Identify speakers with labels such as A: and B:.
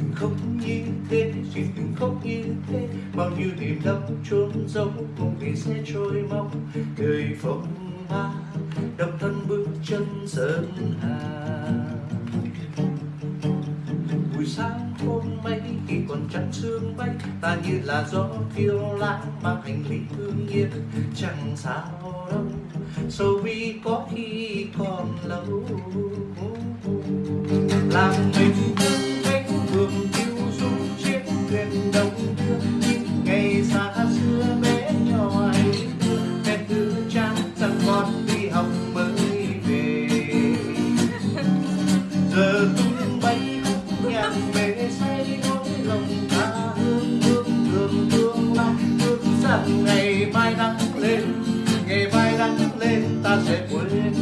A: đừng khóc như thế chị đừng khóc như thế. Bao nhiêu niềm đau trốn giấu mong về sẽ trôi mong đời phong ba độc thân bước chân sơn hà. Buổi sáng hôm mấy khi còn trắng sương bay, ta như là gió phiêu lãng mang hành lý thương nhiên chẳng sao đâu, sầu vì có khi còn lâu. Làm mình thuyền đông thương, ngày xa xưa bé nhỏ hay mẹ tư trang rằng con đi học mới về. Giờ tung bay khúc nhạc mê say nỗi lòng ta hương hương thương tương lai hương rằng ngày mai nắng lên, ngày mai nắng lên ta sẽ quên